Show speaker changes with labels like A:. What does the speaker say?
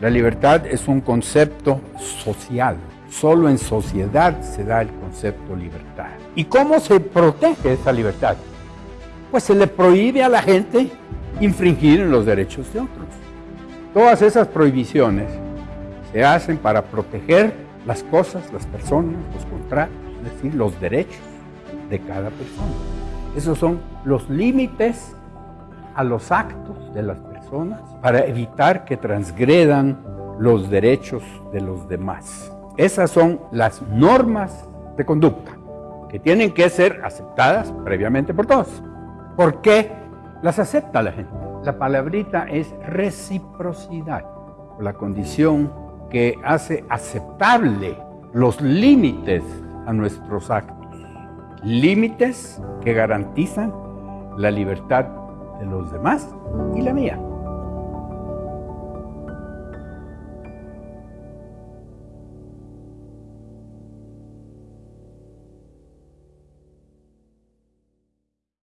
A: La libertad es un concepto social. Solo en sociedad se da el concepto libertad. ¿Y cómo se protege esa libertad? Pues se le prohíbe a la gente infringir los derechos de otros. Todas esas prohibiciones se hacen para proteger las cosas, las personas, los contratos, es decir, los derechos de cada persona. Esos son los límites a los actos de las personas para evitar que transgredan los derechos de los demás. Esas son las normas de conducta que tienen que ser aceptadas previamente por todos. ¿Por qué las acepta la gente? La palabrita es reciprocidad, la condición que hace aceptable los límites a nuestros actos. Límites que garantizan la libertad de los demás y la mía.